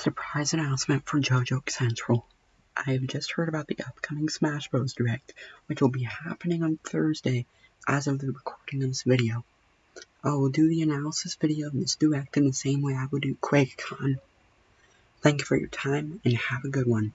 Surprise announcement for JoJo Central. I have just heard about the upcoming Smash Bros. Direct, which will be happening on Thursday as of the recording of this video. I will do the analysis video of this Direct in the same way I would do QuakeCon. Thank you for your time and have a good one.